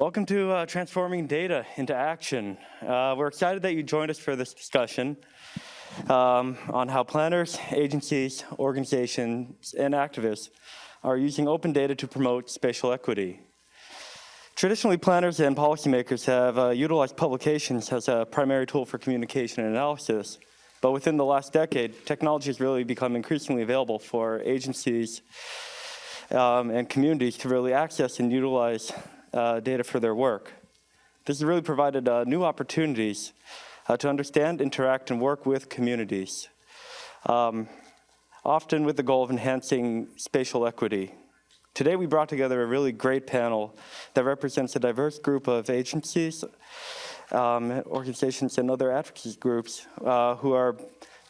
Welcome to uh, Transforming Data into Action. Uh, we're excited that you joined us for this discussion um, on how planners, agencies, organizations, and activists are using open data to promote spatial equity. Traditionally, planners and policymakers have uh, utilized publications as a primary tool for communication and analysis, but within the last decade, technology has really become increasingly available for agencies um, and communities to really access and utilize uh, data for their work. This has really provided uh, new opportunities uh, to understand, interact, and work with communities, um, often with the goal of enhancing spatial equity. Today we brought together a really great panel that represents a diverse group of agencies, um, organizations, and other advocacy groups uh, who are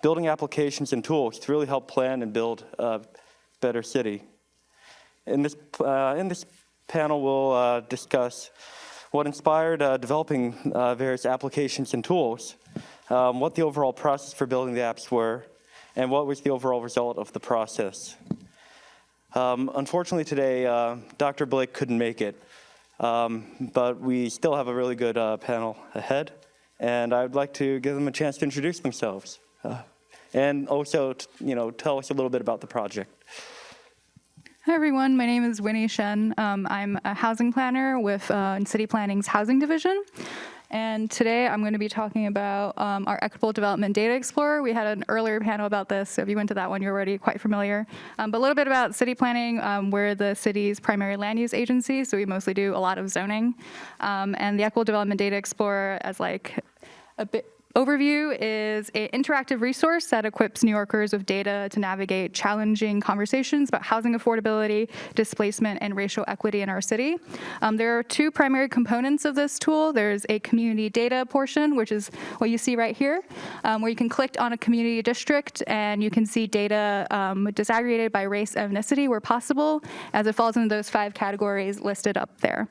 building applications and tools to really help plan and build a better city. In this, uh, in this panel will uh, discuss what inspired uh, developing uh, various applications and tools, um, what the overall process for building the apps were, and what was the overall result of the process. Um, unfortunately today, uh, Dr. Blake couldn't make it, um, but we still have a really good uh, panel ahead, and I'd like to give them a chance to introduce themselves, uh, and also, you know, tell us a little bit about the project. Hi everyone, my name is Winnie Shen. Um, I'm a housing planner with uh, City Planning's Housing Division. And today I'm going to be talking about um, our Equitable Development Data Explorer. We had an earlier panel about this, so if you went to that one, you're already quite familiar. Um, but a little bit about city planning. Um, we're the city's primary land use agency, so we mostly do a lot of zoning. Um, and the Equitable Development Data Explorer as like a bit Overview is an interactive resource that equips New Yorkers with data to navigate challenging conversations about housing affordability, displacement, and racial equity in our city. Um, there are two primary components of this tool. There's a community data portion, which is what you see right here, um, where you can click on a community district and you can see data um, disaggregated by race ethnicity where possible, as it falls into those five categories listed up there.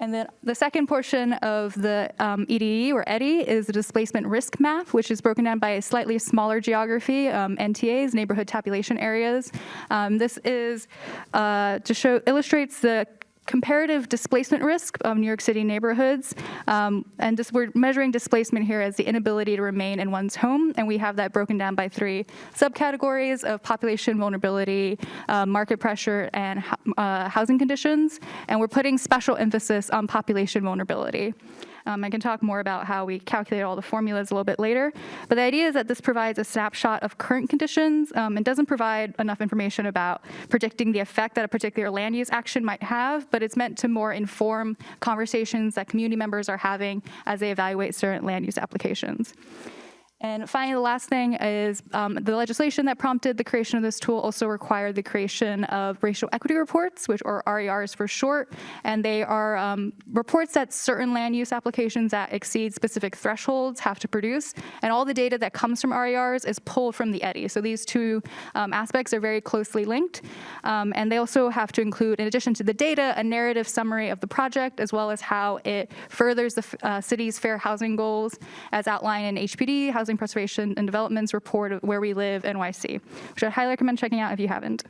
And then the second portion of the um, EDE or EDI is the displacement risk map, which is broken down by a slightly smaller geography, um, NTAs, neighborhood tabulation areas. Um, this is uh, to show illustrates the comparative displacement risk of New York City neighborhoods. Um, and we're measuring displacement here as the inability to remain in one's home. And we have that broken down by three subcategories of population vulnerability, uh, market pressure, and uh, housing conditions. And we're putting special emphasis on population vulnerability. Um, I can talk more about how we calculate all the formulas a little bit later. But the idea is that this provides a snapshot of current conditions um, and doesn't provide enough information about predicting the effect that a particular land use action might have, but it's meant to more inform conversations that community members are having as they evaluate certain land use applications. And finally, the last thing is um, the legislation that prompted the creation of this tool also required the creation of racial equity reports, which are RERs for short, and they are um, reports that certain land use applications that exceed specific thresholds have to produce, and all the data that comes from RERs is pulled from the EDI. So these two um, aspects are very closely linked, um, and they also have to include, in addition to the data, a narrative summary of the project, as well as how it furthers the uh, city's fair housing goals as outlined in HPD, Housing Housing Preservation and Development's report of Where We Live NYC, which I highly recommend checking out if you haven't.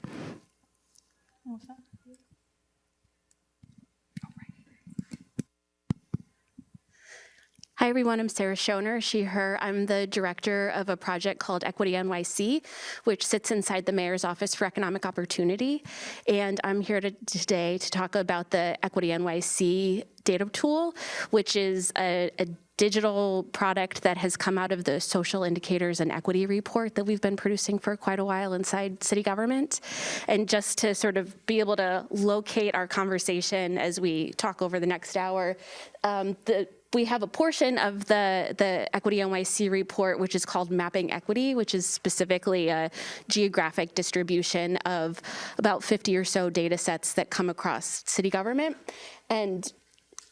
Hi everyone, I'm Sarah Schoner, she, her. I'm the director of a project called Equity NYC, which sits inside the Mayor's Office for Economic Opportunity. And I'm here to, today to talk about the Equity NYC data tool, which is a, a digital product that has come out of the social indicators and equity report that we've been producing for quite a while inside city government. And just to sort of be able to locate our conversation as we talk over the next hour, um, the we have a portion of the, the Equity NYC report, which is called Mapping Equity, which is specifically a geographic distribution of about 50 or so data sets that come across city government. And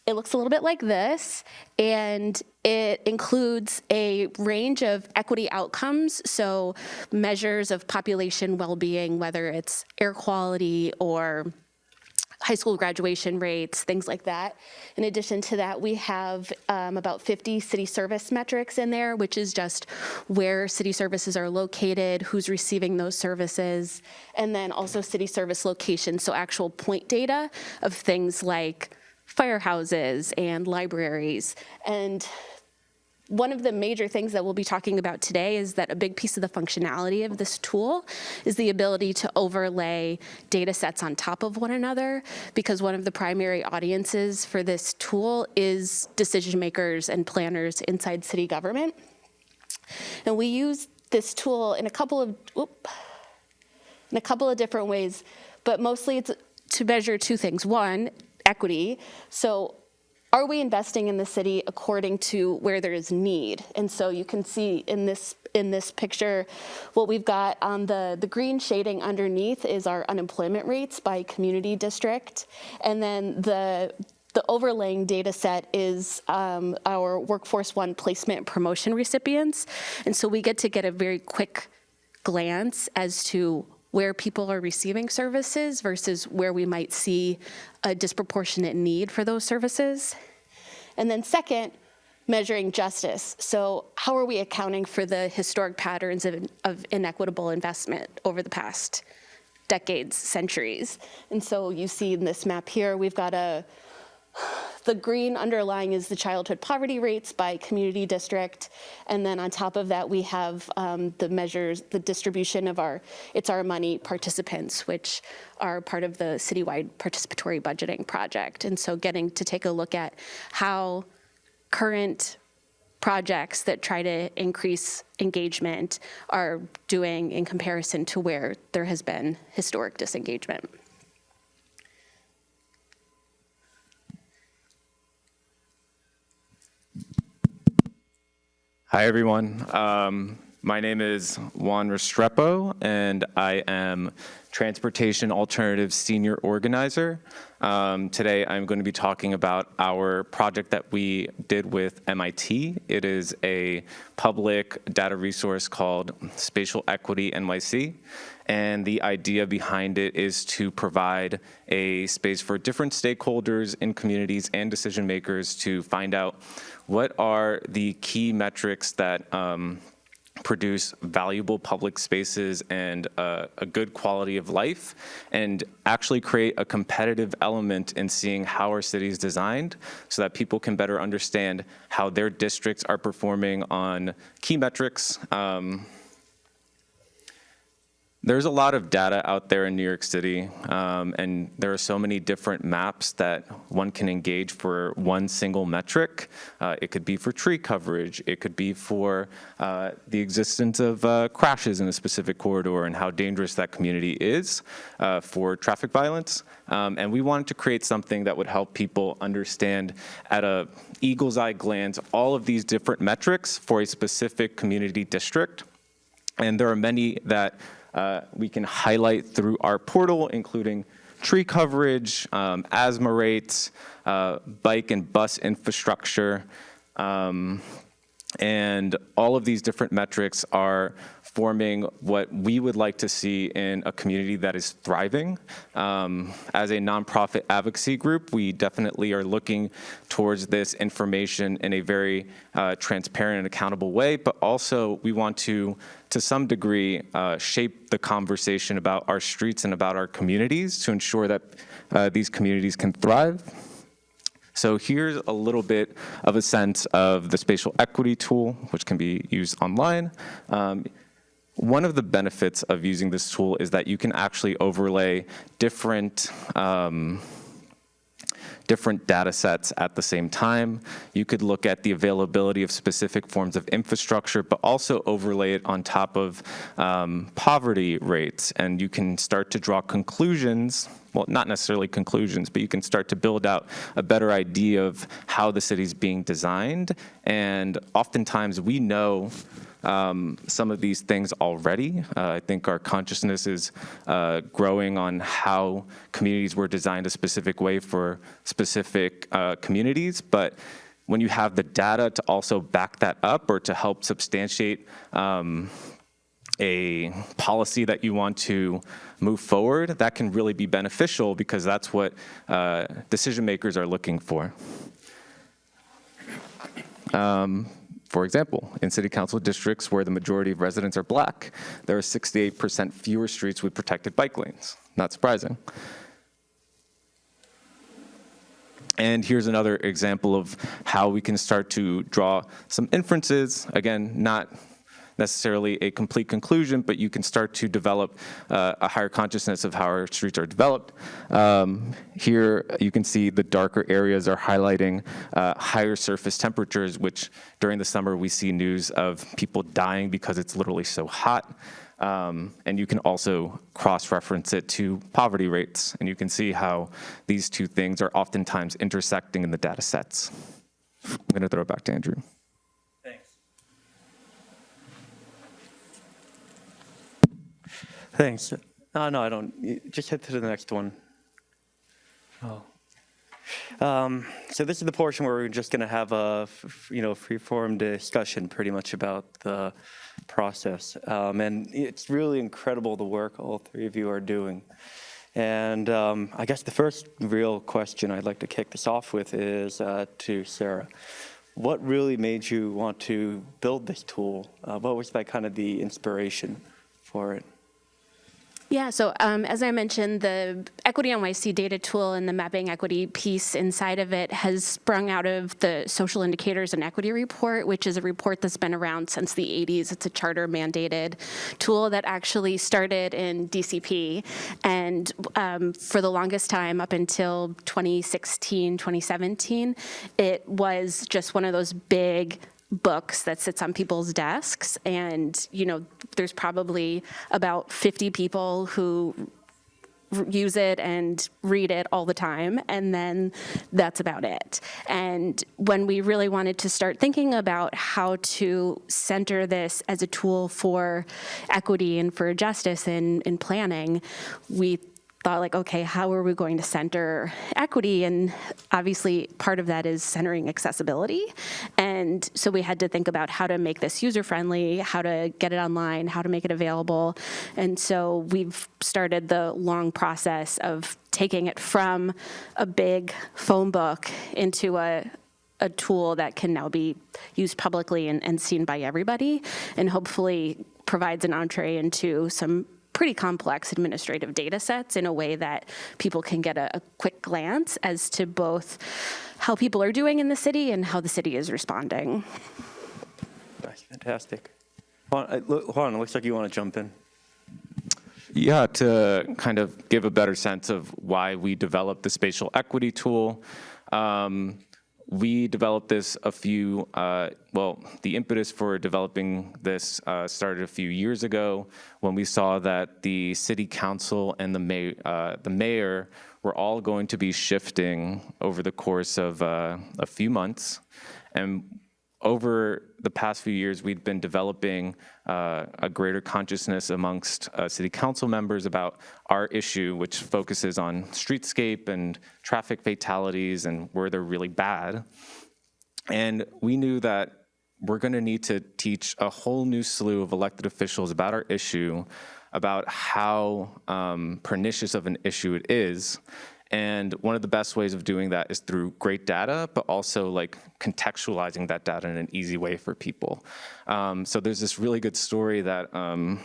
it looks a little bit like this, and it includes a range of equity outcomes, so measures of population well-being, whether it's air quality or high school graduation rates, things like that. In addition to that, we have um, about 50 city service metrics in there, which is just where city services are located, who's receiving those services, and then also city service locations, so actual point data of things like firehouses and libraries. And one of the major things that we'll be talking about today is that a big piece of the functionality of this tool is the ability to overlay data sets on top of one another because one of the primary audiences for this tool is decision makers and planners inside city government. And we use this tool in a couple of, whoop, in a couple of different ways, but mostly it's to measure two things. One, equity. So are we investing in the city according to where there is need? And so you can see in this in this picture, what we've got on the, the green shading underneath is our unemployment rates by community district. And then the the overlaying data set is um, our Workforce One placement promotion recipients. And so we get to get a very quick glance as to where people are receiving services versus where we might see a disproportionate need for those services. And then second, measuring justice. So how are we accounting for the historic patterns of, of inequitable investment over the past decades, centuries? And so you see in this map here, we've got a the green underlying is the childhood poverty rates by community district. And then on top of that, we have um, the measures, the distribution of our It's Our Money participants, which are part of the citywide participatory budgeting project. And so getting to take a look at how current projects that try to increase engagement are doing in comparison to where there has been historic disengagement. Hi, everyone. Um, my name is Juan Restrepo, and I am Transportation Alternatives Senior Organizer. Um, today, I'm going to be talking about our project that we did with MIT. It is a public data resource called Spatial Equity NYC, and the idea behind it is to provide a space for different stakeholders in communities and decision makers to find out what are the key metrics that um, produce valuable public spaces and uh, a good quality of life and actually create a competitive element in seeing how our city is designed so that people can better understand how their districts are performing on key metrics um, there's a lot of data out there in New York City, um, and there are so many different maps that one can engage for one single metric. Uh, it could be for tree coverage. It could be for uh, the existence of uh, crashes in a specific corridor and how dangerous that community is uh, for traffic violence. Um, and we wanted to create something that would help people understand at a eagle's eye glance all of these different metrics for a specific community district. And there are many that uh, we can highlight through our portal, including tree coverage, um, asthma rates, uh, bike and bus infrastructure, um, and all of these different metrics are forming what we would like to see in a community that is thriving. Um, as a nonprofit advocacy group, we definitely are looking towards this information in a very uh, transparent and accountable way, but also we want to, to some degree, uh, shape the conversation about our streets and about our communities to ensure that uh, these communities can thrive. So here's a little bit of a sense of the spatial equity tool, which can be used online. Um, one of the benefits of using this tool is that you can actually overlay different um, different data sets at the same time. You could look at the availability of specific forms of infrastructure, but also overlay it on top of um, poverty rates. And you can start to draw conclusions well, not necessarily conclusions, but you can start to build out a better idea of how the city's being designed. And oftentimes we know um, some of these things already. Uh, I think our consciousness is uh, growing on how communities were designed a specific way for specific uh, communities, but when you have the data to also back that up or to help substantiate um, a policy that you want to move forward, that can really be beneficial because that's what uh, decision makers are looking for. Um, for example, in city council districts where the majority of residents are black, there are 68% fewer streets with protected bike lanes. Not surprising. And here's another example of how we can start to draw some inferences. Again, not necessarily a complete conclusion, but you can start to develop uh, a higher consciousness of how our streets are developed. Um, here you can see the darker areas are highlighting uh, higher surface temperatures, which during the summer we see news of people dying because it's literally so hot. Um, and you can also cross-reference it to poverty rates, and you can see how these two things are oftentimes intersecting in the data sets. I'm gonna throw it back to Andrew. Thanks. No, no, I don't. Just head to the next one. Oh. Um, so this is the portion where we're just going to have a, you know, free-form discussion pretty much about the process. Um, and it's really incredible the work all three of you are doing. And um, I guess the first real question I'd like to kick this off with is uh, to Sarah. What really made you want to build this tool? Uh, what was that kind of the inspiration for it? Yeah, so um, as I mentioned, the Equity NYC data tool and the mapping equity piece inside of it has sprung out of the Social Indicators and Equity Report, which is a report that's been around since the 80s. It's a charter mandated tool that actually started in DCP. And um, for the longest time, up until 2016, 2017, it was just one of those big books that sits on people's desks. And you know there's probably about 50 people who use it and read it all the time. And then that's about it. And when we really wanted to start thinking about how to center this as a tool for equity and for justice in, in planning we thought like, okay, how are we going to center equity? And obviously part of that is centering accessibility. And so we had to think about how to make this user-friendly, how to get it online, how to make it available. And so we've started the long process of taking it from a big phone book into a, a tool that can now be used publicly and, and seen by everybody, and hopefully provides an entree into some pretty complex administrative data sets in a way that people can get a, a quick glance as to both how people are doing in the city and how the city is responding. That's fantastic. Juan, uh, Juan, it looks like you want to jump in. Yeah, to kind of give a better sense of why we developed the spatial equity tool. Um, we developed this a few, uh, well, the impetus for developing this uh, started a few years ago when we saw that the city council and the, uh, the mayor were all going to be shifting over the course of uh, a few months. And over the past few years, we've been developing uh, a greater consciousness amongst uh, city council members about our issue, which focuses on streetscape and traffic fatalities and where they're really bad. And we knew that we're going to need to teach a whole new slew of elected officials about our issue, about how um, pernicious of an issue it is. And one of the best ways of doing that is through great data, but also like contextualizing that data in an easy way for people. Um, so there's this really good story that um,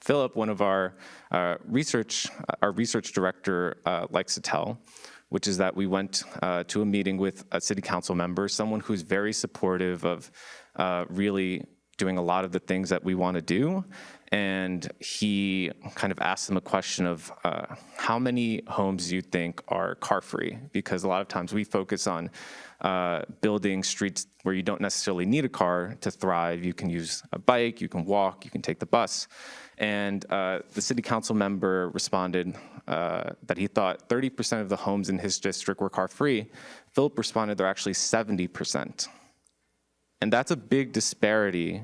Philip, one of our uh, research, our research director uh, likes to tell, which is that we went uh, to a meeting with a city council member, someone who's very supportive of uh, really doing a lot of the things that we want to do. And he kind of asked them a question of uh, how many homes you think are car-free? Because a lot of times we focus on uh, building streets where you don't necessarily need a car to thrive. You can use a bike, you can walk, you can take the bus. And uh, the city council member responded uh, that he thought 30% of the homes in his district were car-free. Philip responded they're actually 70%. And that's a big disparity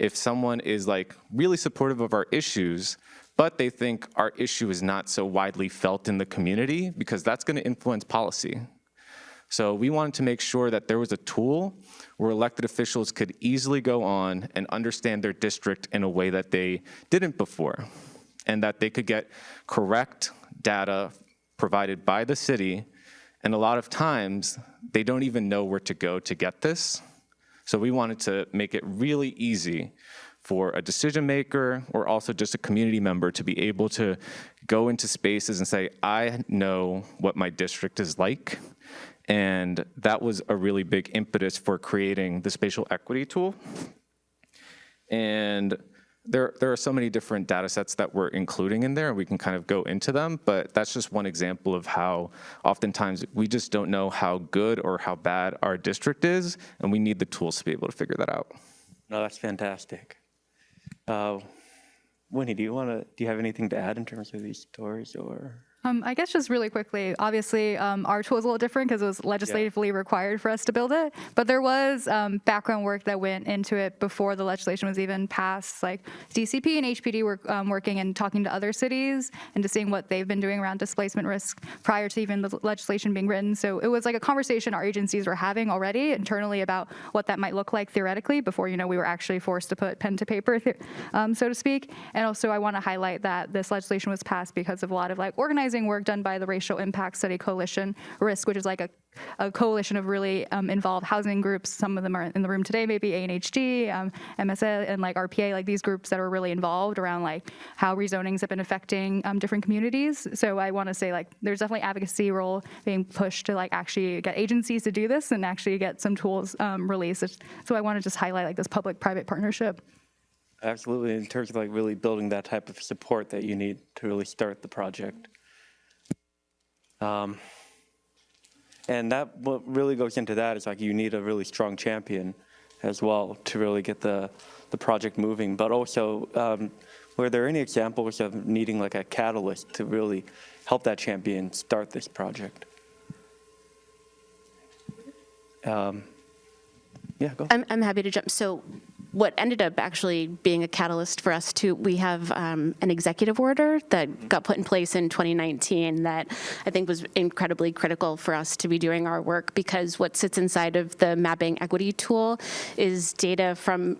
if someone is like really supportive of our issues, but they think our issue is not so widely felt in the community because that's gonna influence policy. So we wanted to make sure that there was a tool where elected officials could easily go on and understand their district in a way that they didn't before, and that they could get correct data provided by the city. And a lot of times, they don't even know where to go to get this. So we wanted to make it really easy for a decision maker or also just a community member to be able to go into spaces and say, I know what my district is like, And that was a really big impetus for creating the spatial equity tool. And there, there are so many different data sets that we're including in there, and we can kind of go into them, but that's just one example of how oftentimes we just don't know how good or how bad our district is, and we need the tools to be able to figure that out. No, that's fantastic. Uh, Winnie, do you want to, do you have anything to add in terms of these stories or? Um, I guess just really quickly, obviously, um, our tool is a little different because it was legislatively required for us to build it. But there was um, background work that went into it before the legislation was even passed. Like DCP and HPD were um, working and talking to other cities and to seeing what they've been doing around displacement risk prior to even the legislation being written. So it was like a conversation our agencies were having already internally about what that might look like theoretically before you know we were actually forced to put pen to paper, um, so to speak. And also, I want to highlight that this legislation was passed because of a lot of like work done by the Racial Impact Study Coalition, RISC, which is like a, a coalition of really um, involved housing groups. Some of them are in the room today, maybe ANHD, um, MSA, and like RPA, like these groups that are really involved around like how rezonings have been affecting um, different communities. So I want to say like there's definitely advocacy role being pushed to like actually get agencies to do this and actually get some tools um, released. So I want to just highlight like this public-private partnership. Absolutely, in terms of like really building that type of support that you need to really start the project. Um, and that, what really goes into that is like you need a really strong champion as well to really get the, the project moving. But also, um, were there any examples of needing like a catalyst to really help that champion start this project? Um, yeah, go. I'm, I'm happy to jump. So what ended up actually being a catalyst for us too, we have um, an executive order that got put in place in 2019 that I think was incredibly critical for us to be doing our work because what sits inside of the mapping equity tool is data from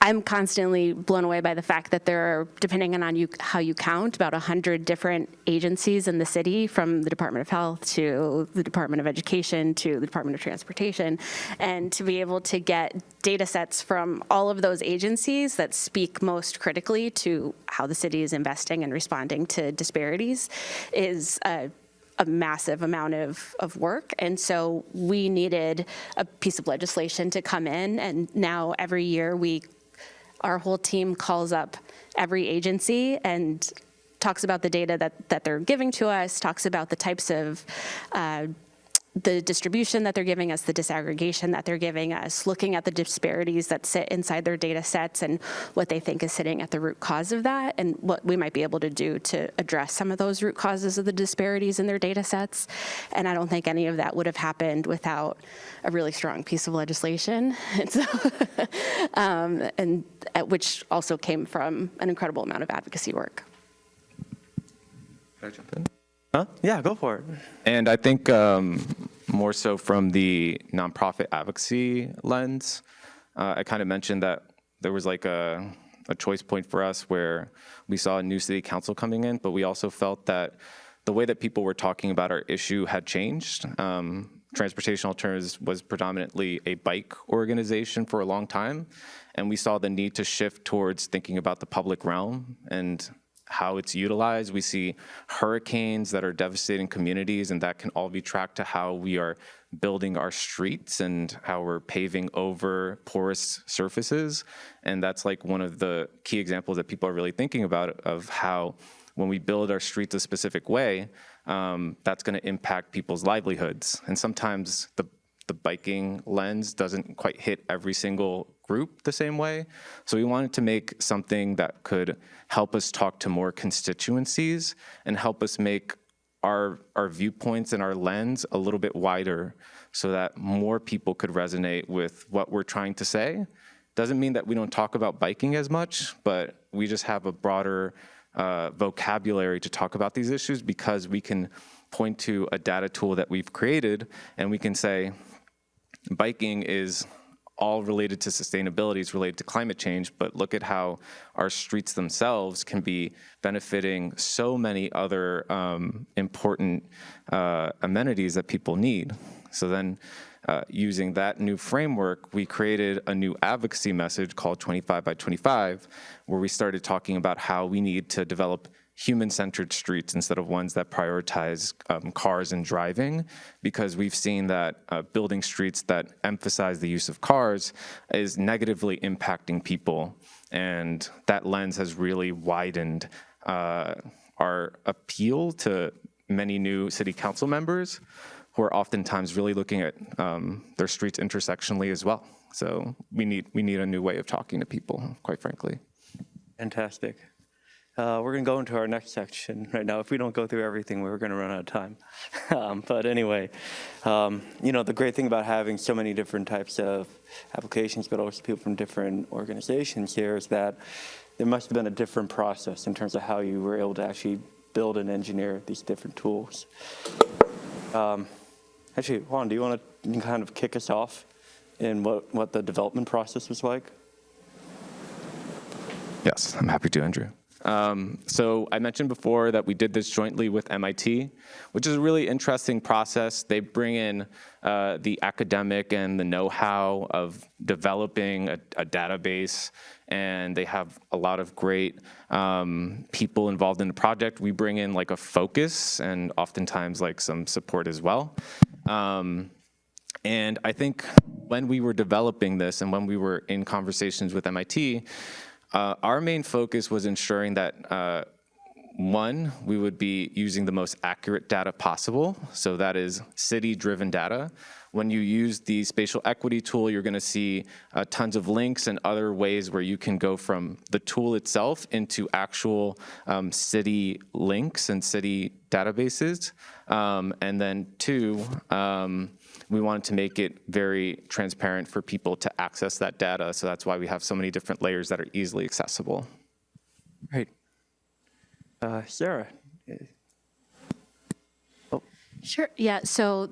I'm constantly blown away by the fact that there are, depending on you, how you count, about 100 different agencies in the city, from the Department of Health to the Department of Education to the Department of Transportation, and to be able to get data sets from all of those agencies that speak most critically to how the city is investing and responding to disparities is a a massive amount of, of work. And so we needed a piece of legislation to come in. And now every year we our whole team calls up every agency and talks about the data that, that they're giving to us, talks about the types of uh, the distribution that they're giving us, the disaggregation that they're giving us, looking at the disparities that sit inside their data sets and what they think is sitting at the root cause of that and what we might be able to do to address some of those root causes of the disparities in their data sets. And I don't think any of that would have happened without a really strong piece of legislation. And, so, um, and which also came from an incredible amount of advocacy work. Can I jump in? Huh? Yeah, go for it. And I think um, more so from the nonprofit advocacy lens, uh, I kind of mentioned that there was like a, a choice point for us where we saw a new city council coming in, but we also felt that the way that people were talking about our issue had changed. Um, Transportation Alternatives was predominantly a bike organization for a long time, and we saw the need to shift towards thinking about the public realm and how it's utilized. We see hurricanes that are devastating communities, and that can all be tracked to how we are building our streets and how we're paving over porous surfaces. And that's like one of the key examples that people are really thinking about of how when we build our streets a specific way, um, that's gonna impact people's livelihoods. And sometimes the the biking lens doesn't quite hit every single group the same way. So we wanted to make something that could help us talk to more constituencies and help us make our, our viewpoints and our lens a little bit wider so that more people could resonate with what we're trying to say. Doesn't mean that we don't talk about biking as much, but we just have a broader uh, vocabulary to talk about these issues because we can point to a data tool that we've created and we can say, biking is all related to sustainability, it's related to climate change, but look at how our streets themselves can be benefiting so many other um, important uh, amenities that people need. So then uh, using that new framework, we created a new advocacy message called 25 by 25, where we started talking about how we need to develop human-centered streets instead of ones that prioritize um, cars and driving, because we've seen that uh, building streets that emphasize the use of cars is negatively impacting people, and that lens has really widened uh, our appeal to many new city council members who are oftentimes really looking at um, their streets intersectionally as well. So we need we need a new way of talking to people, quite frankly. Fantastic. Uh, we're going to go into our next section right now. If we don't go through everything, we're going to run out of time. um, but anyway, um, you know, the great thing about having so many different types of applications, but also people from different organizations here is that there must have been a different process in terms of how you were able to actually build and engineer these different tools. Um, actually, Juan, do you want to kind of kick us off in what, what the development process was like? Yes, I'm happy to, Andrew. Um, so I mentioned before that we did this jointly with MIT, which is a really interesting process. They bring in uh, the academic and the know-how of developing a, a, database, and they have a lot of great um, people involved in the project. We bring in like a focus and oftentimes like some support as well. Um, and I think when we were developing this and when we were in conversations with MIT, uh, our main focus was ensuring that uh, one, we would be using the most accurate data possible. So that is city-driven data. When you use the spatial equity tool, you're gonna see uh, tons of links and other ways where you can go from the tool itself into actual um, city links and city databases. Um, and then two, um, we wanted to make it very transparent for people to access that data. So that's why we have so many different layers that are easily accessible. Right. Uh, Sarah. Oh. Sure. Yeah. So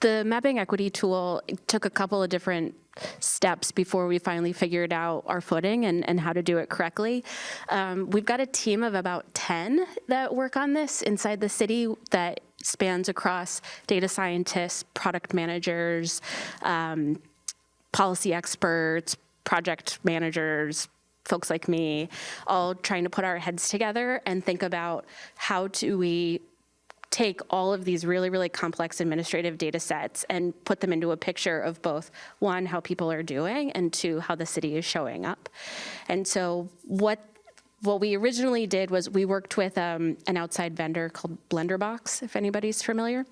the mapping equity tool took a couple of different steps before we finally figured out our footing and, and how to do it correctly. Um, we've got a team of about 10 that work on this inside the city that spans across data scientists, product managers, um, policy experts, project managers, folks like me, all trying to put our heads together and think about how do we take all of these really, really complex administrative data sets and put them into a picture of both, one, how people are doing, and two, how the city is showing up. And so what what we originally did was we worked with um, an outside vendor called Blenderbox, if anybody's familiar.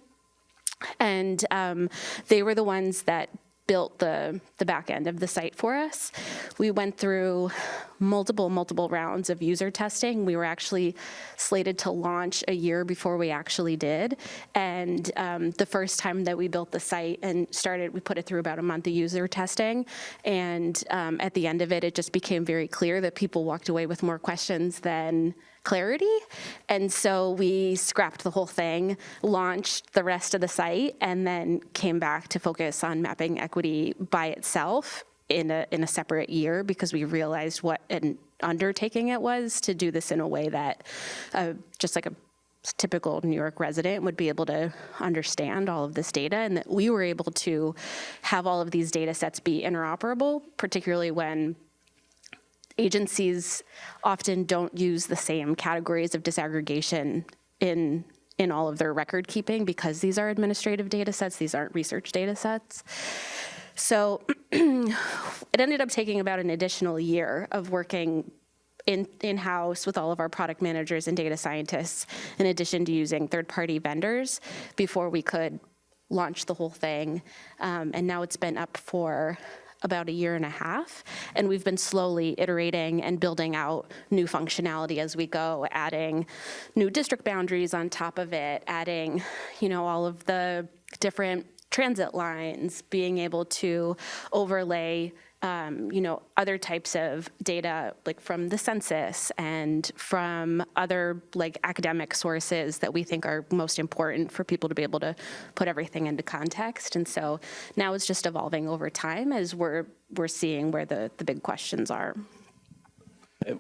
And um, they were the ones that built the, the back end of the site for us. We went through multiple, multiple rounds of user testing. We were actually slated to launch a year before we actually did. And um, the first time that we built the site and started, we put it through about a month of user testing. And um, at the end of it, it just became very clear that people walked away with more questions than clarity. And so we scrapped the whole thing, launched the rest of the site, and then came back to focus on mapping equity by itself in a, in a separate year because we realized what an undertaking it was to do this in a way that uh, just like a typical New York resident would be able to understand all of this data and that we were able to have all of these data sets be interoperable, particularly when agencies often don't use the same categories of disaggregation in in all of their record keeping because these are administrative data sets, these aren't research data sets. So it ended up taking about an additional year of working in, in-house with all of our product managers and data scientists, in addition to using third-party vendors before we could launch the whole thing. Um, and now it's been up for about a year and a half, and we've been slowly iterating and building out new functionality as we go, adding new district boundaries on top of it, adding, you know, all of the different transit lines, being able to overlay um, you know, other types of data like from the census and from other like academic sources that we think are most important for people to be able to put everything into context. And so now it's just evolving over time as we're we're seeing where the, the big questions are.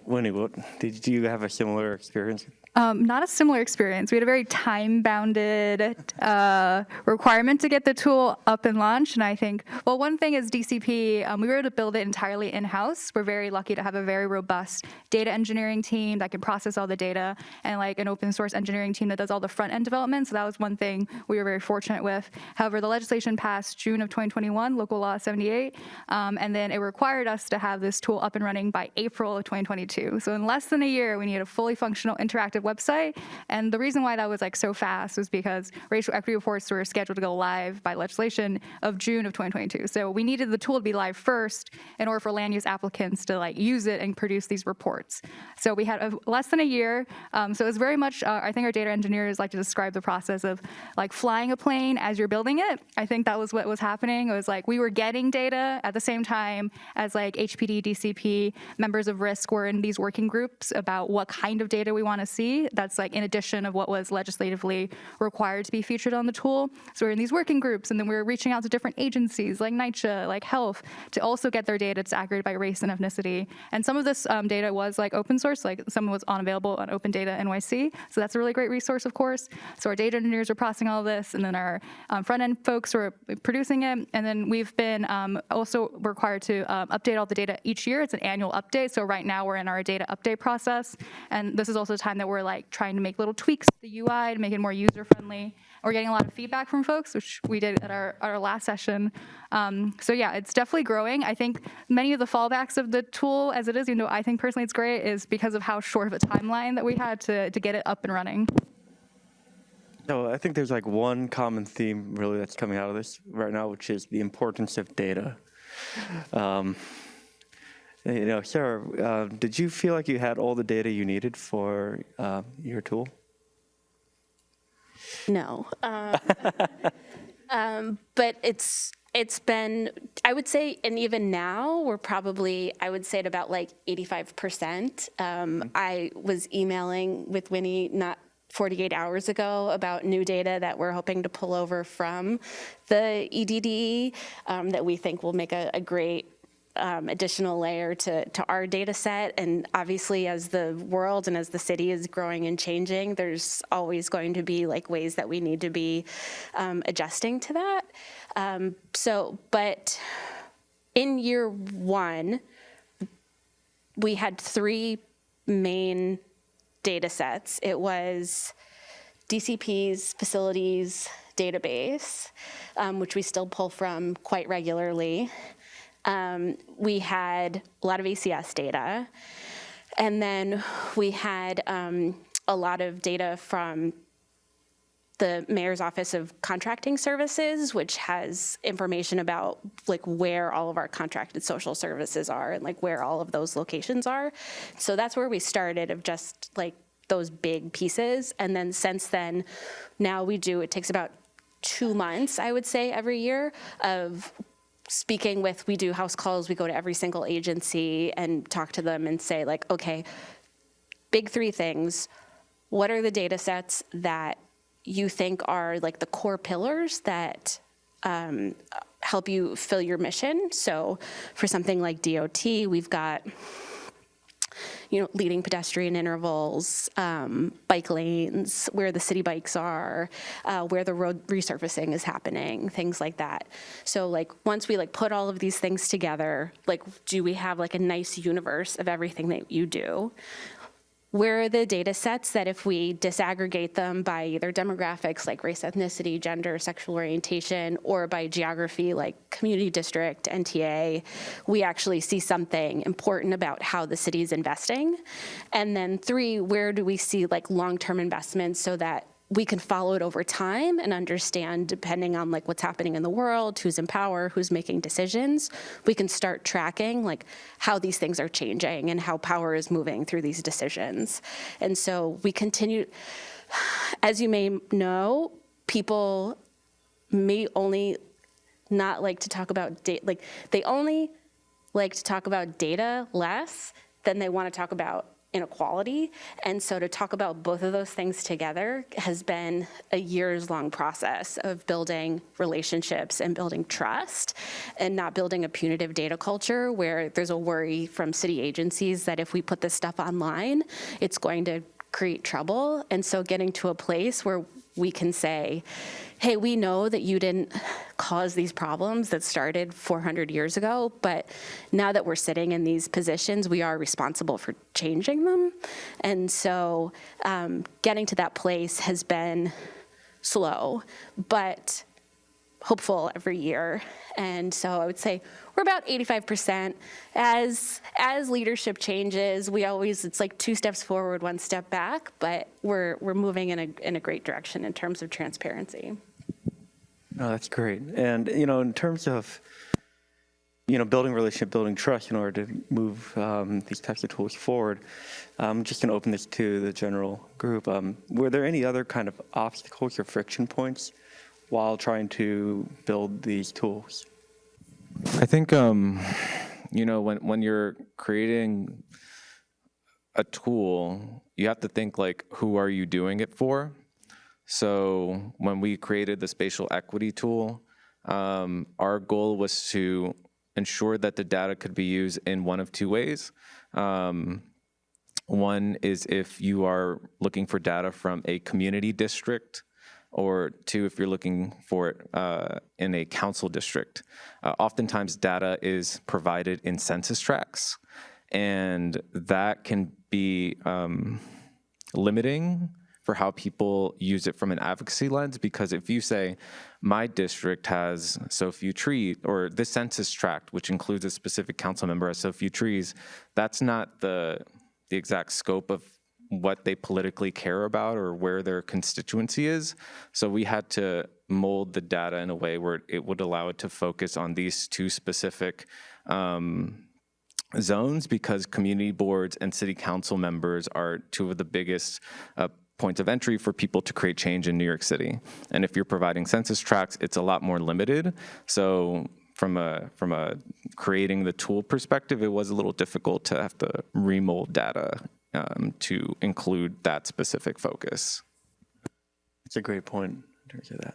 Winnie, what, did you have a similar experience? Um, not a similar experience. We had a very time-bounded uh, requirement to get the tool up and launched. And I think, well, one thing is DCP, um, we were able to build it entirely in-house. We're very lucky to have a very robust data engineering team that can process all the data and like an open source engineering team that does all the front-end development. So that was one thing we were very fortunate with. However, the legislation passed June of 2021, Local Law 78, um, and then it required us to have this tool up and running by April of 2022. So in less than a year, we need a fully functional interactive website. And the reason why that was like so fast was because racial equity reports were scheduled to go live by legislation of June of 2022. So we needed the tool to be live first in order for land use applicants to like use it and produce these reports. So we had a, less than a year. Um, so it was very much, uh, I think our data engineers like to describe the process of like flying a plane as you're building it. I think that was what was happening. It was like we were getting data at the same time as like HPD, DCP, members of RISC were in these working groups about what kind of data we want to see. That's like in addition of what was legislatively required to be featured on the tool. So we're in these working groups and then we're reaching out to different agencies like NYCHA, like health, to also get their data disaggregated by race and ethnicity. And some of this um, data was like open source, like some was unavailable on Open Data NYC. So that's a really great resource, of course. So our data engineers were processing all this and then our um, front end folks were producing it. And then we've been um, also required to um, update all the data each year. It's an annual update. So right now we're in our data update process. And this is also the time that we're like trying to make little tweaks to the UI to make it more user friendly. We're getting a lot of feedback from folks, which we did at our, our last session. Um, so yeah, it's definitely growing. I think many of the fallbacks of the tool as it is, even though I think personally it's great, is because of how short of a timeline that we had to, to get it up and running. No, I think there's like one common theme really that's coming out of this right now, which is the importance of data. Um, you know, Sarah, uh, did you feel like you had all the data you needed for uh, your tool? No. Um, um, but it's it's been I would say, and even now we're probably I would say at about like 85 percent. Um, I was emailing with Winnie not 48 hours ago about new data that we're hoping to pull over from the EDD um, that we think will make a, a great um, additional layer to, to our data set. And obviously as the world and as the city is growing and changing, there's always going to be like ways that we need to be um, adjusting to that. Um, so, but in year one, we had three main data sets. It was DCP's facilities database, um, which we still pull from quite regularly. Um, we had a lot of ACS data. And then we had um, a lot of data from the mayor's office of contracting services which has information about like where all of our contracted social services are and like where all of those locations are so that's where we started of just like those big pieces and then since then now we do it takes about two months i would say every year of speaking with, we do house calls, we go to every single agency and talk to them and say like, okay, big three things. What are the data sets that you think are like the core pillars that um, help you fill your mission? So for something like DOT, we've got you know, leading pedestrian intervals, um, bike lanes, where the city bikes are, uh, where the road resurfacing is happening, things like that. So like once we like put all of these things together, like do we have like a nice universe of everything that you do? Where are the data sets that if we disaggregate them by either demographics like race, ethnicity, gender, sexual orientation, or by geography like community district, NTA, we actually see something important about how the city is investing. And then three, where do we see like long-term investments so that we can follow it over time and understand depending on like what's happening in the world, who's in power, who's making decisions, we can start tracking like how these things are changing and how power is moving through these decisions. And so we continue, as you may know, people may only not like to talk about data, like they only like to talk about data less than they want to talk about inequality. And so to talk about both of those things together has been a years long process of building relationships and building trust and not building a punitive data culture where there's a worry from city agencies that if we put this stuff online, it's going to create trouble. And so getting to a place where we can say, hey, we know that you didn't cause these problems that started 400 years ago, but now that we're sitting in these positions, we are responsible for changing them. And so um, getting to that place has been slow, but hopeful every year. And so I would say we're about 85%. As as leadership changes, we always it's like two steps forward, one step back, but we're we're moving in a in a great direction in terms of transparency. No, that's great. And, you know, in terms of, you know, building relationship, building trust in order to move um, these types of tools forward, I'm just going to open this to the general group. Um, were there any other kind of obstacles or friction points while trying to build these tools? I think, um, you know, when, when you're creating a tool, you have to think like, who are you doing it for? So when we created the spatial equity tool, um, our goal was to ensure that the data could be used in one of two ways. Um, one is if you are looking for data from a community district, or two, if you're looking for it uh, in a council district. Uh, oftentimes, data is provided in census tracts, and that can be um, limiting for how people use it from an advocacy lens because if you say my district has so few trees or this census tract which includes a specific council member has so few trees that's not the the exact scope of what they politically care about or where their constituency is so we had to mold the data in a way where it would allow it to focus on these two specific um, zones because community boards and city council members are two of the biggest uh, points of entry for people to create change in New York City. And if you're providing census tracts, it's a lot more limited. So from a from a creating the tool perspective, it was a little difficult to have to remold data um, to include that specific focus. That's a great point in terms of that.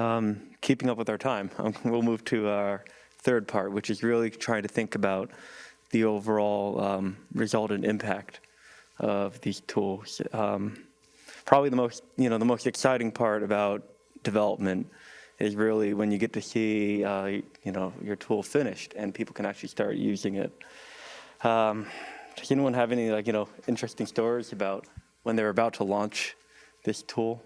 Um, keeping up with our time, um, we'll move to our third part, which is really trying to think about the overall um, resultant impact of these tools. Um, probably the most, you know, the most exciting part about development is really when you get to see, uh, you know, your tool finished and people can actually start using it. Um, does anyone have any, like, you know, interesting stories about when they're about to launch this tool?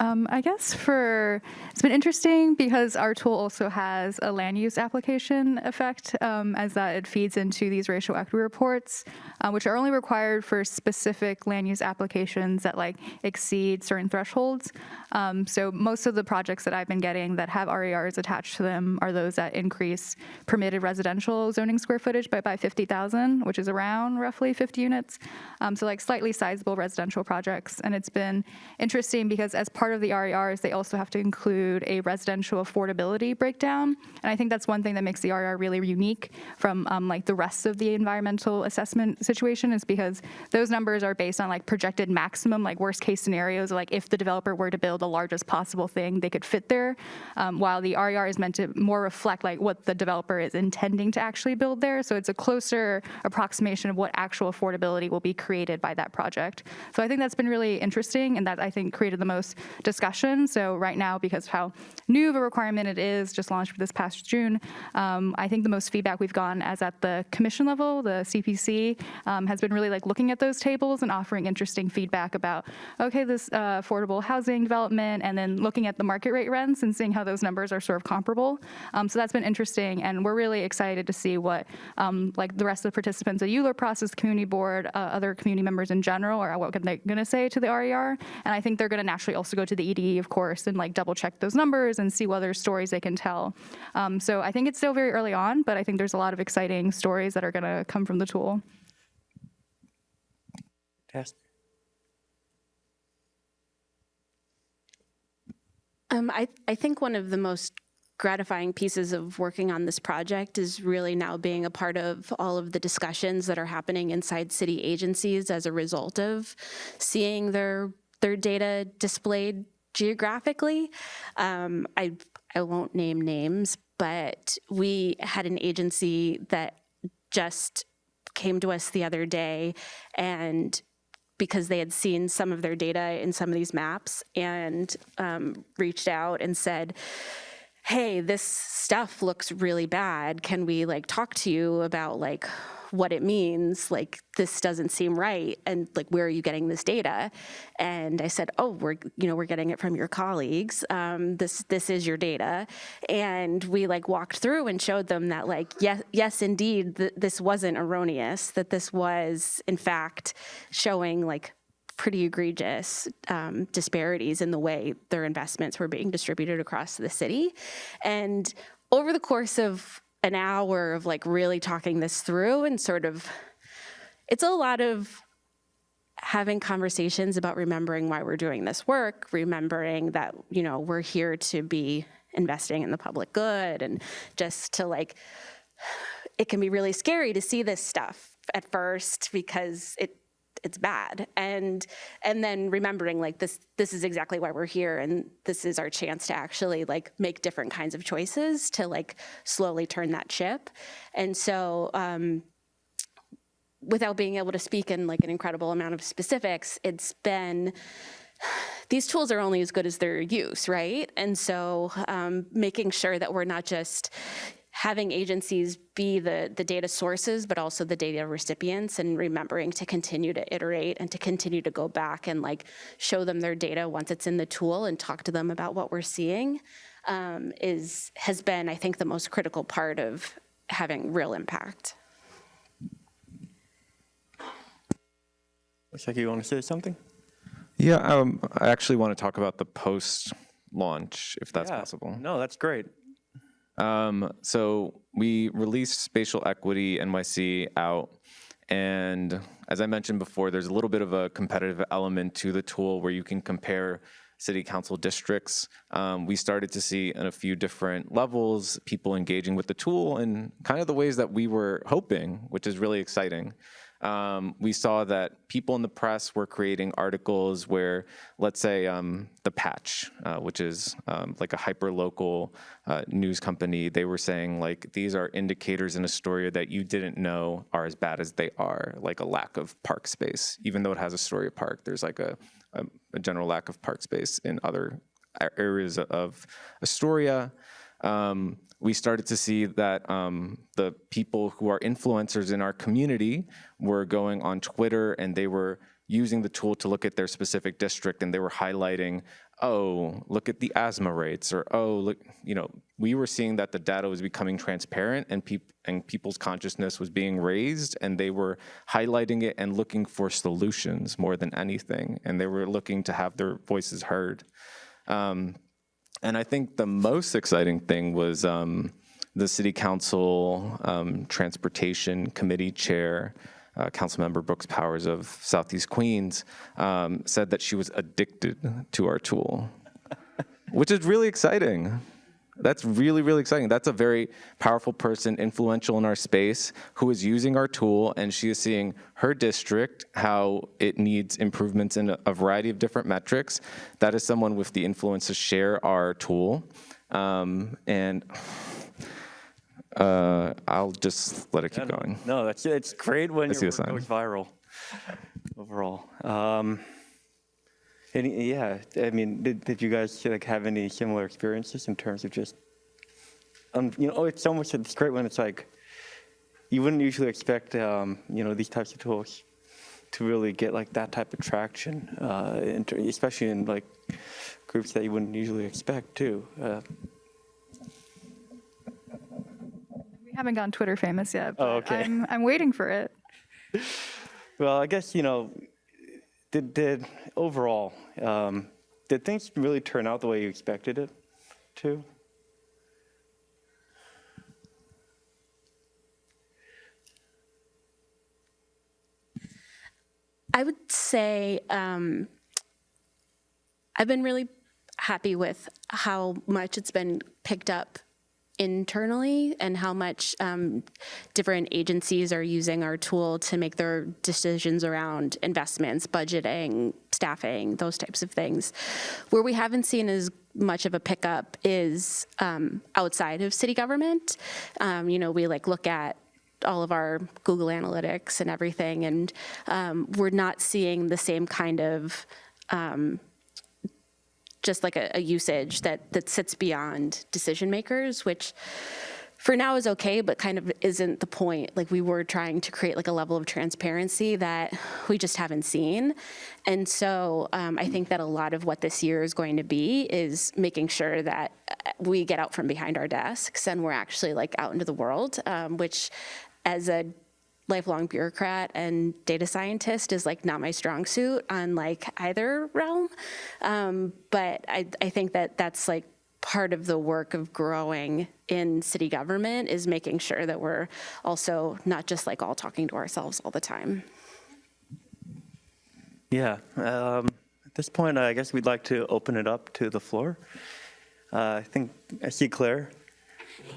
Um, I guess for it's been interesting because our tool also has a land use application effect um, as that it feeds into these racial equity reports, uh, which are only required for specific land use applications that like exceed certain thresholds. Um, so most of the projects that I've been getting that have RERs attached to them are those that increase permitted residential zoning square footage by by 50,000, which is around roughly 50 units. Um, so like slightly sizable residential projects, and it's been interesting because as part part of the RERs, they also have to include a residential affordability breakdown. And I think that's one thing that makes the RER really unique from um, like the rest of the environmental assessment situation is because those numbers are based on like projected maximum, like worst case scenarios, like if the developer were to build the largest possible thing they could fit there, um, while the RER is meant to more reflect like what the developer is intending to actually build there. So it's a closer approximation of what actual affordability will be created by that project. So I think that's been really interesting and that I think created the most discussion. So right now, because of how new of a requirement it is, just launched this past June, um, I think the most feedback we've gotten as at the commission level, the CPC, um, has been really like looking at those tables and offering interesting feedback about, okay, this uh, affordable housing development, and then looking at the market rate rents and seeing how those numbers are sort of comparable. Um, so that's been interesting, and we're really excited to see what um, like the rest of the participants at ULURP process, the community board, uh, other community members in general, or what they're going to say to the RER. And I think they're going to naturally also go to the EDE, of course, and like double check those numbers and see what other stories they can tell. Um, so I think it's still very early on, but I think there's a lot of exciting stories that are going to come from the tool. Test. Um, I, I think one of the most gratifying pieces of working on this project is really now being a part of all of the discussions that are happening inside city agencies as a result of seeing their their data displayed geographically. Um, I I won't name names, but we had an agency that just came to us the other day and because they had seen some of their data in some of these maps and um, reached out and said, hey, this stuff looks really bad. Can we like talk to you about like what it means? Like this doesn't seem right. And like, where are you getting this data? And I said, oh, we're, you know, we're getting it from your colleagues. Um, this, this is your data. And we like walked through and showed them that like, yes, yes, indeed, th this wasn't erroneous, that this was in fact showing like pretty egregious um, disparities in the way their investments were being distributed across the city. And over the course of an hour of like really talking this through and sort of, it's a lot of having conversations about remembering why we're doing this work, remembering that, you know, we're here to be investing in the public good and just to like, it can be really scary to see this stuff at first because it it's bad and and then remembering like this this is exactly why we're here and this is our chance to actually like make different kinds of choices to like slowly turn that ship and so um without being able to speak in like an incredible amount of specifics it's been these tools are only as good as their use, right? And so um, making sure that we're not just having agencies be the, the data sources, but also the data recipients and remembering to continue to iterate and to continue to go back and like show them their data once it's in the tool and talk to them about what we're seeing um, is has been, I think, the most critical part of having real impact. Looks like you want to say something? Yeah, um, I actually want to talk about the post launch, if that's Yeah. possible. No, that's great. Um, so we released Spatial Equity NYC out. And as I mentioned before, there's a little bit of a competitive element to the tool where you can compare city council districts. Um, we started to see in a few different levels people engaging with the tool in kind of the ways that we were hoping, which is really exciting. Um, we saw that people in the press were creating articles where, let's say, um, The Patch, uh, which is um, like a hyper-local uh, news company, they were saying, like, these are indicators in Astoria that you didn't know are as bad as they are, like a lack of park space. Even though it has Astoria Park, there's like a, a, a general lack of park space in other areas of Astoria. Um, we started to see that um, the people who are influencers in our community were going on Twitter and they were using the tool to look at their specific district and they were highlighting, oh, look at the asthma rates, or oh, look, you know, we were seeing that the data was becoming transparent and, peop- and people's consciousness was being raised and they were highlighting it and looking for solutions more than anything. And they were looking to have their voices heard. Um, and I think the most exciting thing was um, the City Council um, Transportation Committee Chair, uh, Councilmember Brooks Powers of Southeast Queens, um, said that she was addicted to our tool, which is really exciting. That's really, really exciting. That's a very powerful person, influential in our space, who is using our tool, and she is seeing her district, how it needs improvements in a, variety of different metrics. That is someone with the influence to share our tool. Um, and uh, I'll just let it keep going. No, that's it's great when I see your work goes viral. Overall, um, any, yeah. I mean, did, did you guys like have any similar experiences in terms of just, um, you know, oh, it's so much. It's great when it's like, you wouldn't usually expect, um, you know, these types of tools to really get like that type of traction, uh, in especially in like groups that you wouldn't usually expect too. Uh, We haven't gone Twitter famous yet, but Oh, okay. I'm, I'm waiting for it. Well, I guess, you know, did, did overall, um, did things really turn out the way you expected it to? I would say um, I've been really happy with how much it's been picked up internally and how much um, different agencies are using our tool to make their decisions around investments, budgeting, staffing, those types of things. Where we haven't seen as much of a pickup is um, outside of city government. Um, you know, we like look at all of our Google Analytics and everything, and um, we're not seeing the same kind of just like a, a usage that that sits beyond decision makers, which for now is okay, but kind of isn't the point. Like we were trying to create like a level of transparency that we just haven't seen. And so um, I think that a lot of what this year is going to be is making sure that uh, we get out from behind our desks and we're actually like out into the world, um, which as a lifelong bureaucrat and data scientist is like not my strong suit on like either realm. Um, but I, I think that that's like part of the work of growing in city government is making sure that we're also not just like all talking to ourselves all the time. Yeah. Um, at this point, I guess we'd like to open it up to the floor. Uh, I think I see Claire.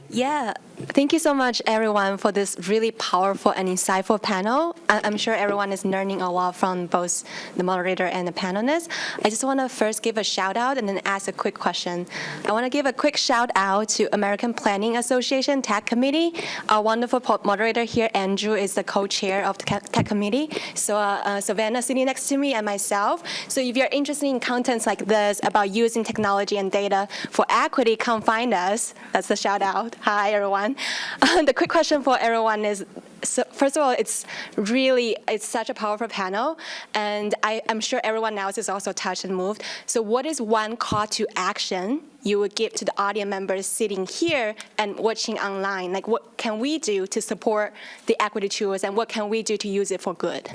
Yeah, thank you so much, everyone, for this really powerful and insightful panel. I'm sure everyone is learning a lot from both the moderator and the panelists. I just want to first give a shout out and then ask a quick question. I want to give a quick shout out to American Planning Association Tech Committee. Our wonderful moderator here, Andrew, is the co-chair of the Tech Committee. So uh, uh, Savannah sitting next to me and myself. So if you're interested in contents like this about using technology and data for equity, come find us. That's the shout out. Hi, everyone. the quick question for everyone is, so first of all, it's really, it's such a powerful panel, and I, I'm sure everyone else is also touched and moved. So what is one call to action you would give to the audience members sitting here and watching online? Like what can we do to support the equity tools, and what can we do to use it for good?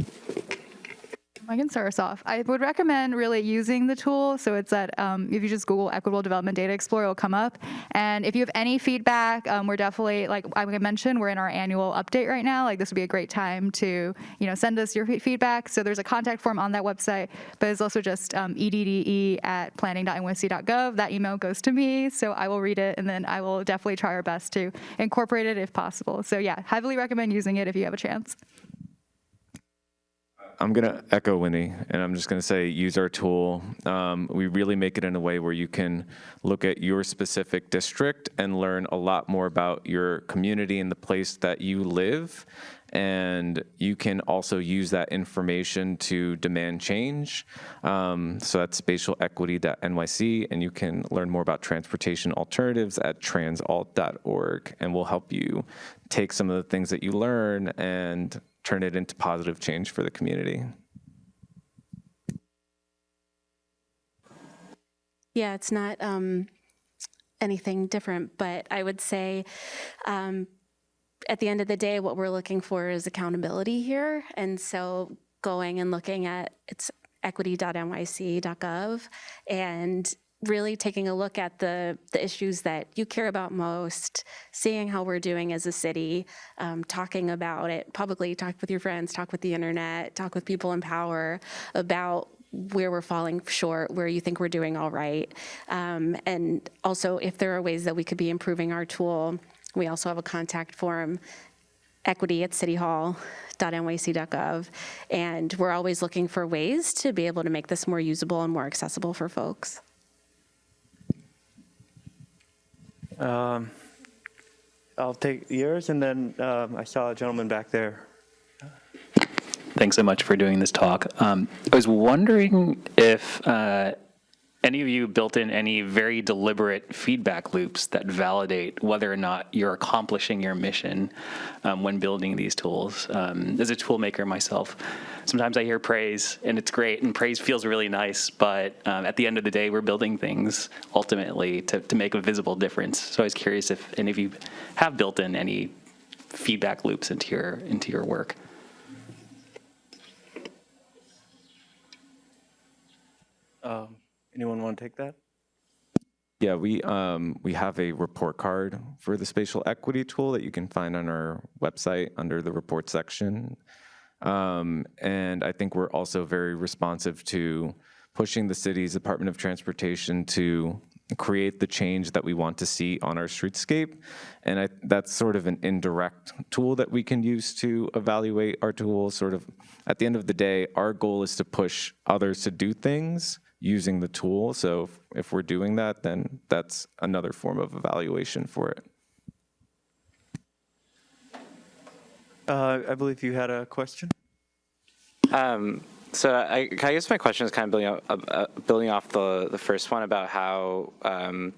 I can start us off. I would recommend really using the tool. So it's that um, if you just Google Equitable Development Data Explorer, it'll come up. And if you have any feedback, um, we're definitely, like I mentioned, we're in our annual update right now. Like this would be a great time to, you know, send us your feedback. So there's a contact form on that website, but it's also just um, edde at planning.nyc.gov. That email goes to me, so I will read it, and then I will definitely try our best to incorporate it if possible. So yeah, heavily recommend using it if you have a chance. I'm going to echo Winnie, and I'm just going to say use our tool. Um, we really make it in a way where you can look at your specific district and learn a lot more about your community and the place that you live. And you can also use that information to demand change. Um, so that's spatialequity.nyc, and you can learn more about transportation alternatives at transalt.org. And we'll help you take some of the things that you learn and turn it into positive change for the community. Yeah, it's not um, anything different, but I would say um, at the end of the day, what we're looking for is accountability here. And so going and looking at it's equity.nyc.gov and really taking a look at the, the issues that you care about most, seeing how we're doing as a city, um, talking about it publicly, talk with your friends, talk with the internet, talk with people in power about where we're falling short, where you think we're doing all right. Um, and also if there are ways that we could be improving our tool, we also have a contact form, equity at cityhall.nyc.gov. And we're always looking for ways to be able to make this more usable and more accessible for folks. Um, I'll take yours, and then um, I saw a gentleman back there. Thanks so much for doing this talk. Um, I was wondering if uh, any of you built in any very deliberate feedback loops that validate whether or not you're accomplishing your mission um, when building these tools. Um, as a tool maker myself, sometimes I hear praise and it's great and praise feels really nice, but um, at the end of the day, we're building things ultimately to, to make a visible difference. So I was curious if any of you have built in any feedback loops into your into your work. Um, anyone want to take that? Yeah, we um, we have a report card for the spatial equity tool that you can find on our website under the report section. Um, and I think we're also very responsive to pushing the city's Department of Transportation to create the change that we want to see on our streetscape. And I, that's sort of an indirect tool that we can use to evaluate our tools. Sort of at the end of the day, our goal is to push others to do things using the tool. So if, if we're doing that, then that's another form of evaluation for it. Uh, I believe you had a question? Um, so I, I guess my question is kind of building off, uh, uh, building off the, the first one about how, um,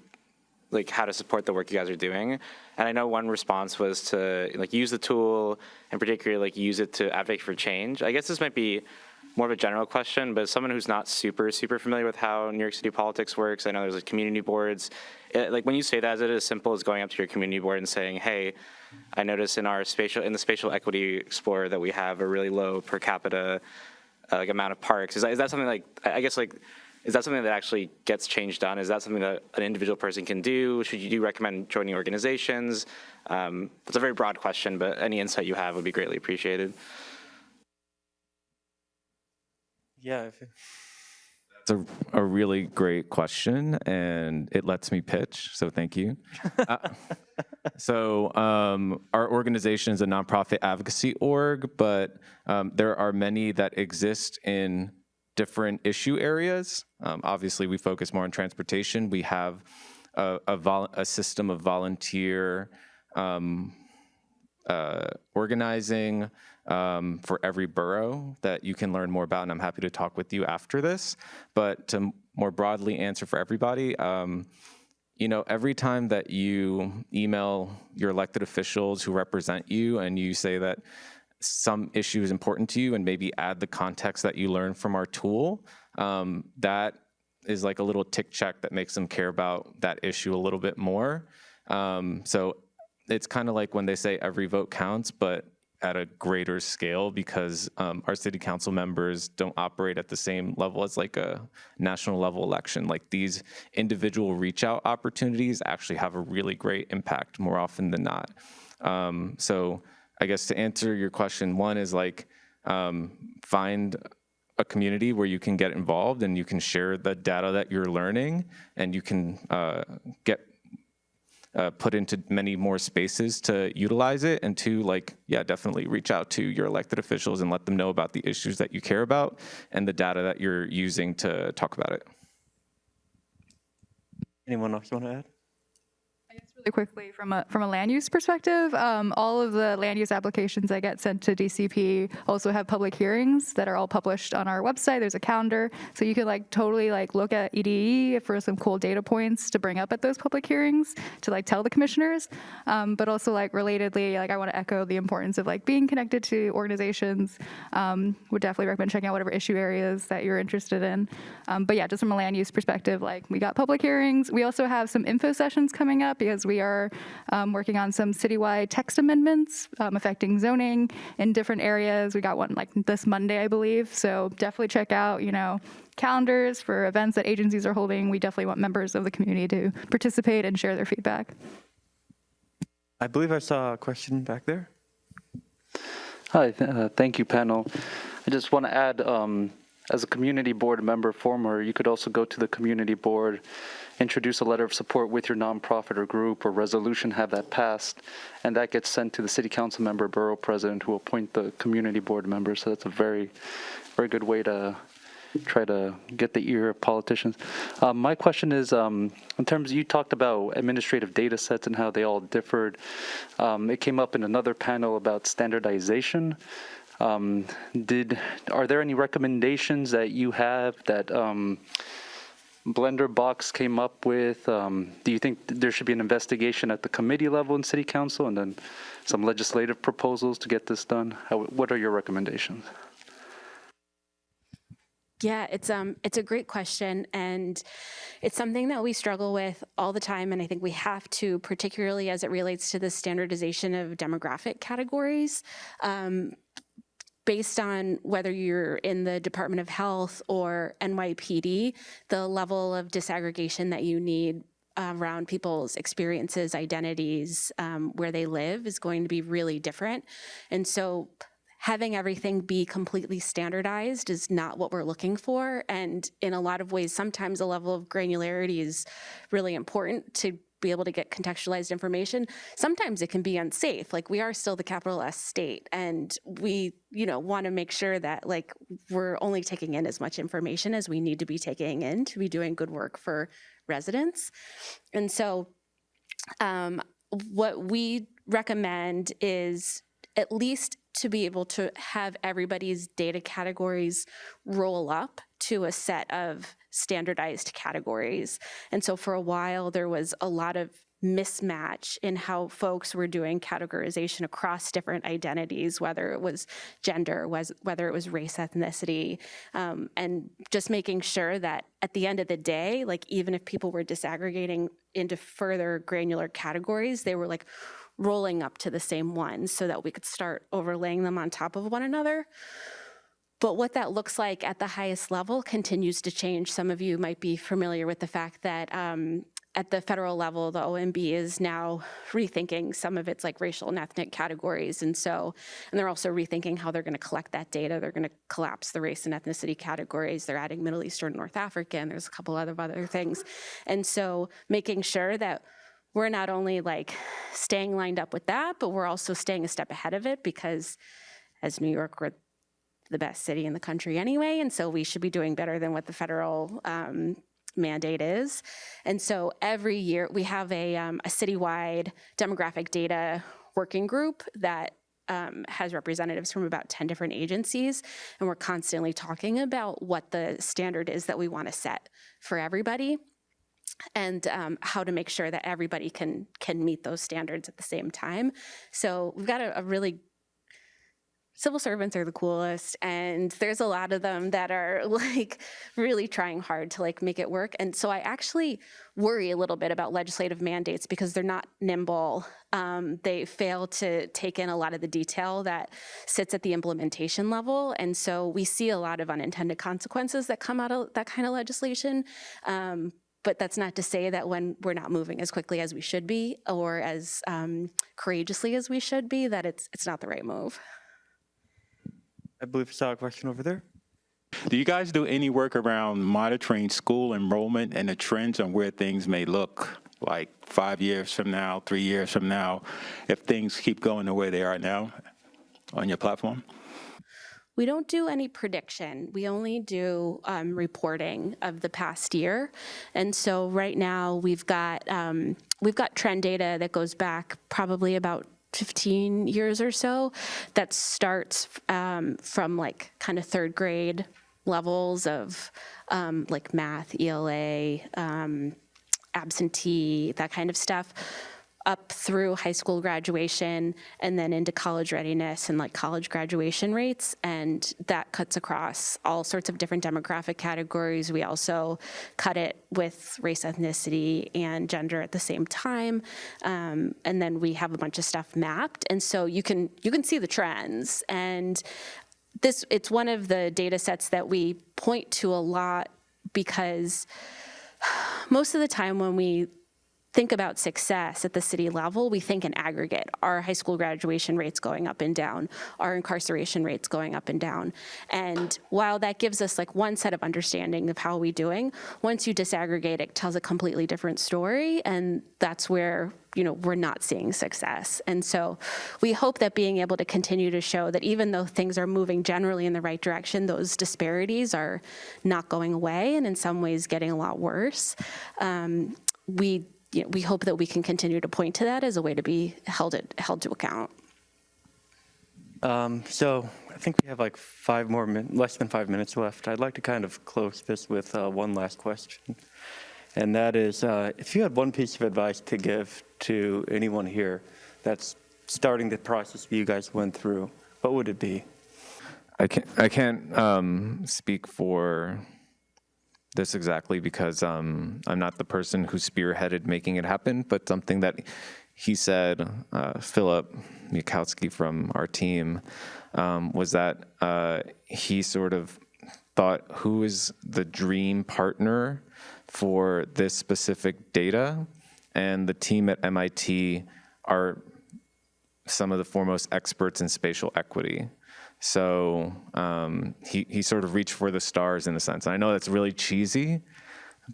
like how to support the work you guys are doing. And I know one response was to like use the tool and particularly like use it to advocate for change. I guess this might be more of a general question, but someone who's not super, super familiar with how New York City politics works, I know there's like community boards. It, like when you say that, is it as simple as going up to your community board and saying, hey, I notice in our spatial, in the spatial equity explorer that we have a really low per capita uh, like amount of parks. Is that, is that something like, I guess like, is that something that actually gets change done? Is that something that an individual person can do? Should you do recommend joining organizations? Um, a very broad question, but any insight you have would be greatly appreciated. Yeah. It's a, a really great question, and it lets me pitch, so thank you. Uh, so um, our organization is a nonprofit advocacy org, but um, there are many that exist in different issue areas. Um, obviously, we focus more on transportation. We have a, a, vol- a system of volunteer um, uh, organizing um, for every borough that you can learn more about, and I'm happy to talk with you after this. But to more broadly answer for everybody, um, you know, every time that you email your elected officials who represent you and you say that some issue is important to you and maybe add the context that you learn from our tool, um, that is like a little tick check that makes them care about that issue a little bit more. Um, so it's kind of like when they say every vote counts, but at a greater scale because um, our city council members don't operate at the same level as like a national level election. Like these individual reach out opportunities actually have a really great impact more often than not. Um, so I guess to answer your question, one is like um, find a community where you can get involved and you can share the data that you're learning and you can uh, get uh, put into many more spaces to utilize it. And two, like, yeah, definitely reach out to your elected officials and let them know about the issues that you care about and the data that you're using to talk about it. anyone else want to add? Really quickly from a from a land use perspective um, all of the land use applications that get sent to dcp also have public hearings that are all published on our website. There's a calendar. So you can like totally like look at ede for some cool data points to bring up at those public hearings to like tell the commissioners. Um, but also like relatedly like i want to echo the importance of like being connected to organizations. Um, would definitely recommend checking out whatever issue areas that you're interested in. Um, but yeah just from a land use perspective like we got public hearings. We also have some info sessions coming up because we are um, working on some citywide text amendments um, affecting zoning in different areas. We got one like this Monday, I believe. So definitely check out, you know, calendars for events that agencies are holding. We definitely want members of the community to participate and share their feedback. I believe I saw a question back there. Hi, uh, thank you, panel. I just want to add, um, as a community board member former, you could also go to the community board, introduce a letter of support with your nonprofit or group or resolution, have that passed, and that gets sent to the city council member, borough president, who appoint the community board members. So that's a very, very good way to try to get the ear of politicians. Um, my question is, um, in terms you talked about administrative data sets and how they all differed. Um, it came up in another panel about standardization. Um, did are there any recommendations that you have that um, Blender Box came up with? Um, do you think there should be an investigation at the committee level in City Council, and then some legislative proposals to get this done? How, what are your recommendations? Yeah, it's um it's a great question and it's something that we struggle with all the time and I think we have to particularly as it relates to the standardization of demographic categories. Um, based on whether you're in the Department of Health or NYPD, the level of disaggregation that you need around people's experiences, identities, um, where they live is going to be really different. And so having everything be completely standardized is not what we're looking for. And in a lot of ways, sometimes a level of granularity is really important to be able to get contextualized information. Sometimes it can be unsafe. Like we are still the capital S state and we, you know, want to make sure that like we're only taking in as much information as we need to be taking in to be doing good work for residents. And so um, what we recommend is at least to be able to have everybody's data categories roll up to a set of standardized categories. And so for a while, there was a lot of mismatch in how folks were doing categorization across different identities, whether it was gender, was whether it was race, ethnicity, um, and just making sure that at the end of the day, like even if people were disaggregating into further granular categories, they were like rolling up to the same one so that we could start overlaying them on top of one another. But what that looks like at the highest level continues to change. Some of you might be familiar with the fact that um, at the federal level, the OMB is now rethinking some of its like racial and ethnic categories. And so, and they're also rethinking how they're gonna collect that data. They're gonna collapse the race and ethnicity categories. They're adding Middle Eastern, North African. There's a couple other other things. And so making sure that we're not only like staying lined up with that, but we're also staying a step ahead of it because as New York, we're the best city in the country anyway, and so we should be doing better than what the federal um, mandate is. And so every year we have a, um, a citywide demographic data working group that um, has representatives from about 10 different agencies, and we're constantly talking about what the standard is that we want to set for everybody and um, how to make sure that everybody can can meet those standards at the same time. So we've got a, a really civil servants are the coolest and there's a lot of them that are like really trying hard to like make it work. And so i actually worry a little bit about legislative mandates because they're not nimble. Um, they fail to take in a lot of the detail that sits at the implementation level. And so we see a lot of unintended consequences that come out of that kind of legislation. Um, but that's not to say that when we're not moving as quickly as we should be or as um, courageously as we should be that it's it's not the right move I believe I saw a question over there. Do you guys do any work around monitoring school enrollment and the trends on where things may look like five years from now, three years from now, if things keep going the way they are now on your platform? We don't do any prediction. We only do um, reporting of the past year. And so right now we've got um, we've got trend data that goes back probably about 15 years or so that starts um, from like kind of third grade levels of um, like math, ELA, um, absentee, that kind of stuff up through high school graduation and then into college readiness and like college graduation rates. And that cuts across all sorts of different demographic categories. We also cut it with race, ethnicity, and gender at the same time. Um, and then we have a bunch of stuff mapped. And so you can you can see the trends. And this it's one of the data sets that we point to a lot because most of the time when we think about success at the city level, we think in aggregate. Our high school graduation rates going up and down, our incarceration rates going up and down. And while that gives us like one set of understanding of how we're doing, once you disaggregate, it tells a completely different story. And that's where you know, we're not seeing success. And so we hope that being able to continue to show that even though things are moving generally in the right direction, those disparities are not going away and in some ways getting a lot worse. Um, we you know, we hope that we can continue to point to that as a way to be held it, held to account. Um, so I think we have like five more less than five minutes left. I'd like to kind of close this with uh, one last question, and that is, uh, if you had one piece of advice to give to anyone here that's starting the process you guys went through, what would it be? I can't, I can't um, speak for this exactly because um, I'm not the person who spearheaded making it happen, but something that he said, uh, Philip Mikowski from our team, um, was that uh, he sort of thought who is the dream partner for this specific data, and the team at MIT are some of the foremost experts in spatial equity. So um, he, he sort of reached for the stars in a sense. And I know that's really cheesy,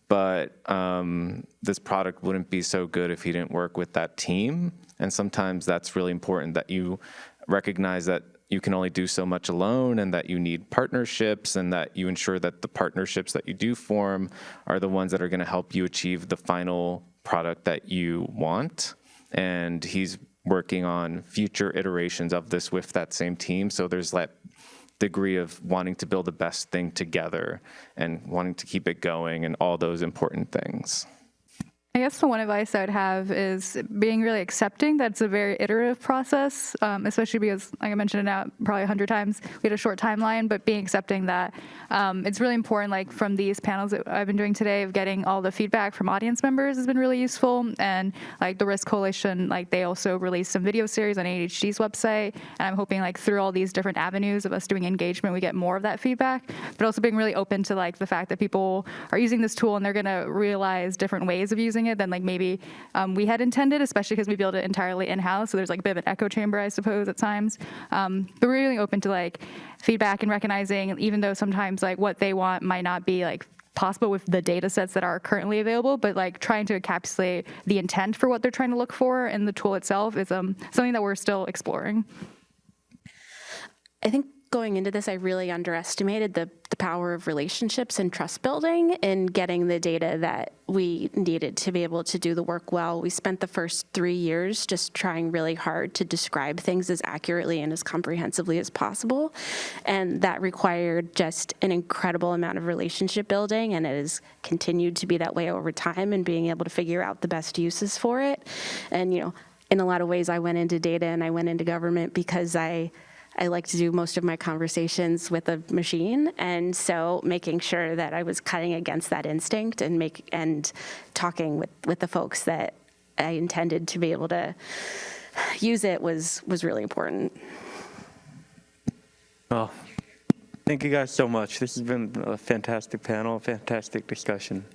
but um, this product wouldn't be so good if he didn't work with that team. And sometimes that's really important that you recognize that you can only do so much alone and that you need partnerships and that you ensure that the partnerships that you do form are the ones that are going to help you achieve the final product that you want. And he's working on future iterations of this with that same team. So there's that degree of wanting to build the best thing together and wanting to keep it going and all those important things. I guess the one advice I would have is being really accepting that it's a very iterative process, um, especially because, like I mentioned it now probably a hundred times, we had a short timeline, but being accepting that um, it's really important, like from these panels that I've been doing today of getting all the feedback from audience members has been really useful. And like the RISC Coalition, like they also released some video series on ADHD's website. And I'm hoping like through all these different avenues of us doing engagement, we get more of that feedback, but also being really open to like the fact that people are using this tool and they're gonna realize different ways of using it than like maybe um, we had intended, especially because we built it entirely in-house. So there's like a bit of an echo chamber, I suppose, at times. Um, but we're really open to like feedback and recognizing, even though sometimes like what they want might not be like possible with the data sets that are currently available, but like trying to encapsulate the intent for what they're trying to look for in the tool itself is um, something that we're still exploring. I think going into this, I really underestimated the, the power of relationships and trust building in getting the data that we needed to be able to do the work well. We spent the first three years just trying really hard to describe things as accurately and as comprehensively as possible. And that required just an incredible amount of relationship building, and it has continued to be that way over time and being able to figure out the best uses for it. And, you know, in a lot of ways, I went into data and I went into government because I I like to do most of my conversations with a machine, and so making sure that I was cutting against that instinct and make and talking with with the folks that I intended to be able to use it was was really important. Oh, thank you guys so much. This has been a fantastic panel, fantastic discussion.